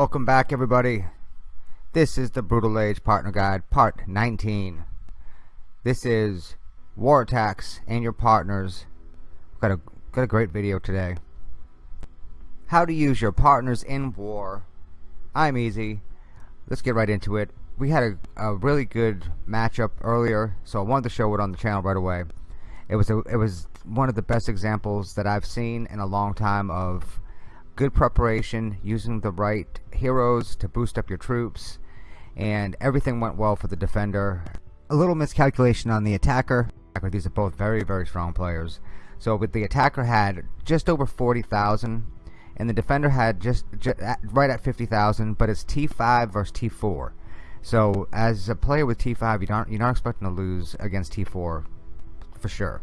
Welcome back everybody. This is the Brutal Age Partner Guide Part 19. This is War Attacks and Your Partners. Got a, got a great video today. How to use your partners in war. I'm easy. Let's get right into it. We had a, a really good matchup earlier, so I wanted to show it on the channel right away. It was a, it was one of the best examples that I've seen in a long time of good preparation, using the right heroes to boost up your troops, and everything went well for the defender. A little miscalculation on the attacker. These are both very, very strong players. So with the attacker had just over 40,000 and the defender had just, just at, right at 50,000 but it's T5 versus T4 so as a player with T5 you don't, you're not expecting to lose against T4 for sure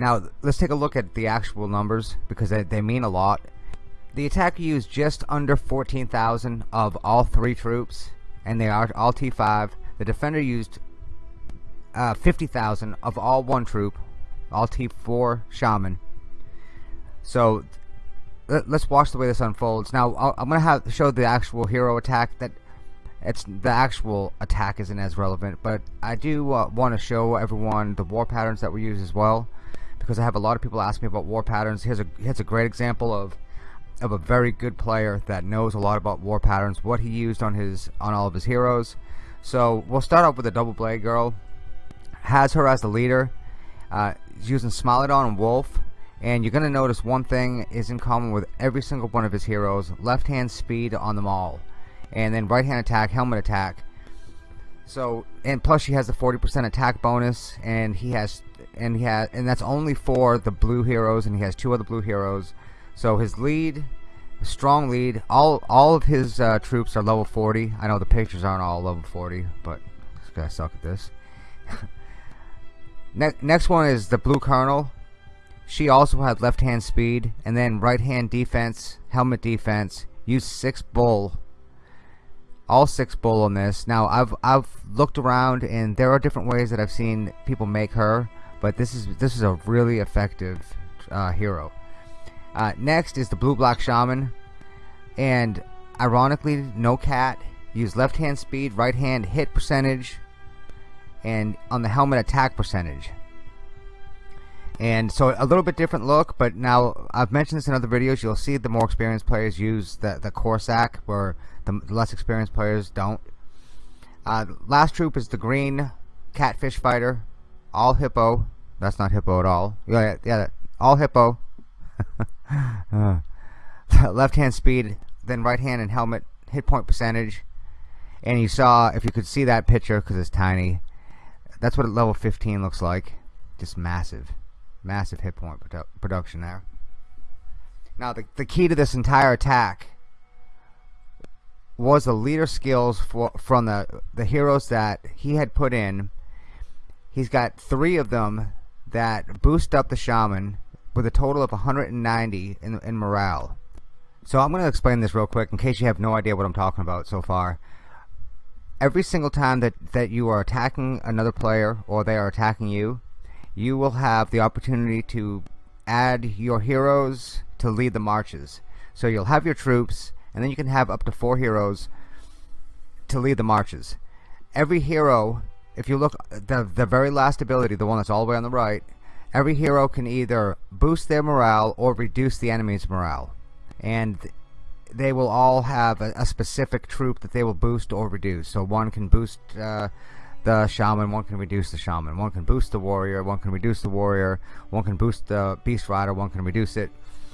now let's take a look at the actual numbers because they, they mean a lot. The attacker used just under 14,000 of all three troops and they are all T5. The defender used uh, 50,000 of all one troop, all T4 shaman. So let, us watch the way this unfolds. Now i am going to have show the actual hero attack that it's the actual attack isn't as relevant, but I do uh, want to show everyone the war patterns that we use as well because I have a lot of people ask me about war patterns. Here's a here's a great example of of a very good player that knows a lot about war patterns, what he used on his on all of his heroes. So we'll start off with a double blade girl. Has her as the leader. Uh, using Smilodon and Wolf. And you're going to notice one thing is in common with every single one of his heroes. Left hand speed on them all. And then right hand attack, helmet attack. So and plus she has a 40% attack bonus and he has and he has and that's only for the blue heroes and he has two other blue heroes. So his lead strong lead all all of his uh, troops are level 40 I know the pictures aren't all level 40 but this guy suck at this. Ne next one is the blue colonel. She also had left hand speed and then right hand defense helmet defense use six bull all six bull on this. Now I've I've looked around and there are different ways that I've seen people make her, but this is this is a really effective uh, hero. Uh, next is the blue black shaman, and ironically, no cat. Use left hand speed, right hand hit percentage, and on the helmet attack percentage. And so a little bit different look, but now I've mentioned this in other videos. You'll see the more experienced players use the the Corsac, where the less experienced players don't. Uh, last troop is the green catfish fighter, all hippo. That's not hippo at all. Yeah, yeah, all hippo. uh, left hand speed, then right hand and helmet hit point percentage. And you saw, if you could see that picture, because it's tiny, that's what level 15 looks like. Just massive, massive hit point produ production there. Now, the, the key to this entire attack was the leader skills for, from the, the heroes that he had put in. He's got three of them that boost up the shaman with a total of 190 in, in morale. So I'm going to explain this real quick in case you have no idea what I'm talking about so far. Every single time that, that you are attacking another player or they are attacking you, you will have the opportunity to add your heroes to lead the marches. So you'll have your troops and then you can have up to four heroes to lead the marches. Every hero, if you look the the very last ability, the one that's all the way on the right, every hero can either boost their morale or reduce the enemy's morale, and they will all have a, a specific troop that they will boost or reduce. So one can boost uh, the shaman, one can reduce the shaman, one can boost the warrior, one can reduce the warrior, one can boost the beast rider, one can reduce it.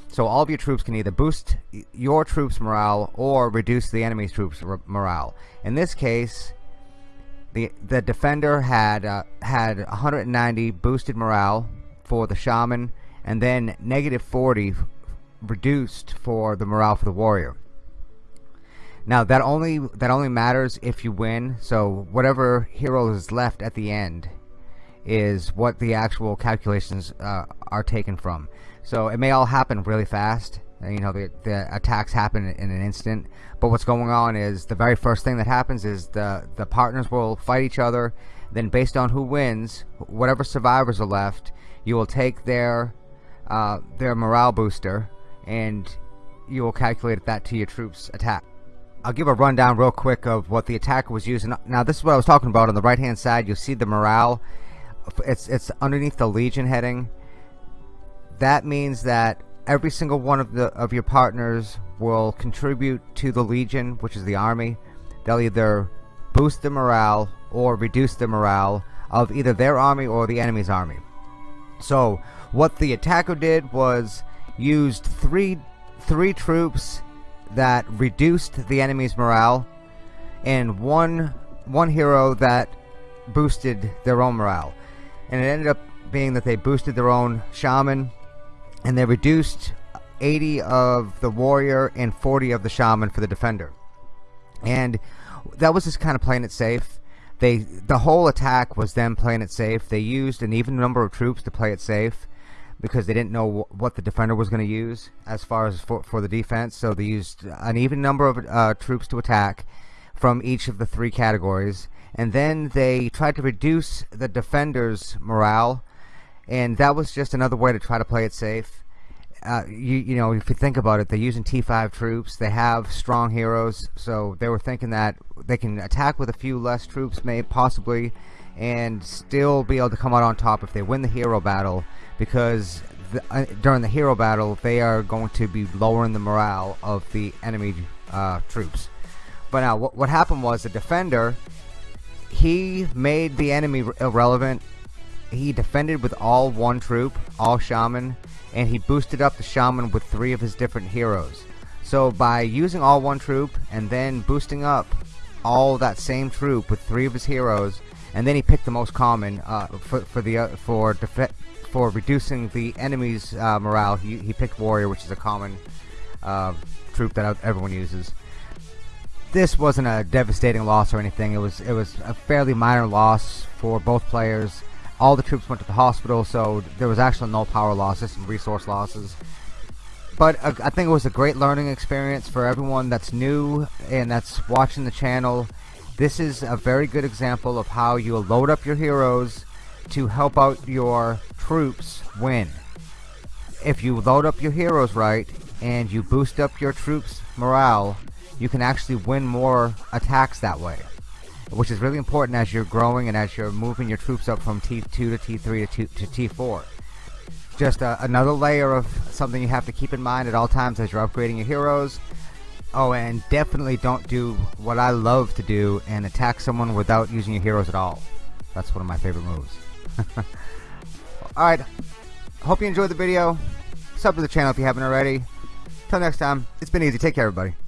So all of your troops can either boost your troops morale or reduce the enemy's troops morale. In this case, the the defender had uh, had 190 boosted morale for the shaman and then negative 40 reduced for the morale for the warrior. Now that only that only matters if you win. So whatever hero is left at the end is what the actual calculations uh, are taken from. So it may all happen really fast. You know, the, the attacks happen in an instant. But what's going on is the very first thing that happens is the, the partners will fight each other. Then based on who wins, whatever survivors are left, you will take their, uh, their morale booster and you will calculate that to your troops attack. I'll give a rundown real quick of what the attacker was using. Now this is what I was talking about. On the right hand side you'll see the morale. It's it's underneath the Legion heading. That means that every single one of the of your partners will contribute to the Legion which is the army. They'll either boost the morale or reduce the morale of either their army or the enemy's army. So what the attacker did was used three three troops that reduced the enemy's morale and one one hero that boosted their own morale. And it ended up being that they boosted their own shaman and they reduced 80 of the warrior and 40 of the shaman for the defender. And that was just kind of playing it safe. They the whole attack was them playing it safe. They used an even number of troops to play it safe because they didn't know what the defender was going to use as far as for, for the defense so they used an even number of uh, troops to attack from each of the three categories and then they tried to reduce the defenders morale and that was just another way to try to play it safe. Uh, you, you know if you think about it they're using T5 troops they have strong heroes so they were thinking that they can attack with a few less troops may possibly and still be able to come out on top if they win the hero battle because the, uh, during the hero battle they are going to be lowering the morale of the enemy uh, troops. But now what, what happened was the defender he made the enemy irrelevant. He defended with all one troop all shaman and he boosted up the shaman with three of his different heroes. So by using all one troop and then boosting up all that same troop with three of his heroes and then he picked the most common uh, for, for the uh, for for reducing the enemy's uh, morale he, he picked warrior which is a common uh, troop that everyone uses. This wasn't a devastating loss or anything. It was it was a fairly minor loss for both players. All the troops went to the hospital so there was actually no power losses and resource losses. But uh, I think it was a great learning experience for everyone that's new and that's watching the channel this is a very good example of how you load up your heroes to help out your troops win. If you load up your heroes right and you boost up your troops morale you can actually win more attacks that way which is really important as you're growing and as you're moving your troops up from T2 to T3 to, to T4 just uh, another layer of something you have to keep in mind at all times as you're upgrading your heroes oh and definitely don't do what I love to do and attack someone without using your heroes at all. That's one of my favorite moves. Alright hope you enjoyed the video. Sub to the channel if you haven't already. Till next time it's been easy. Take care everybody